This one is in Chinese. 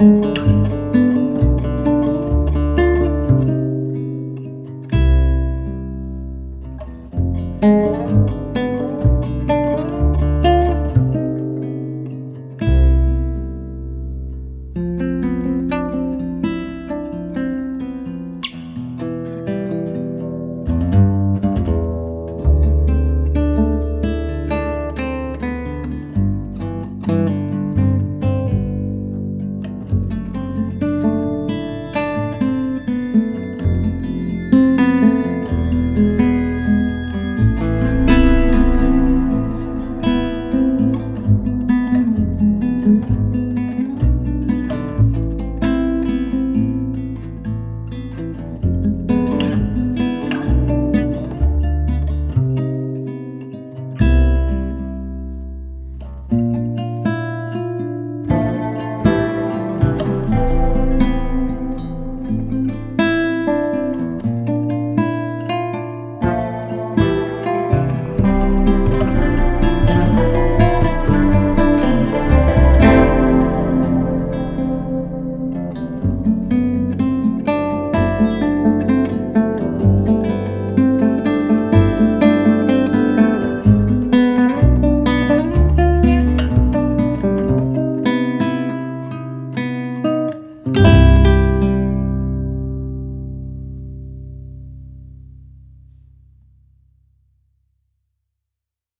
嗯。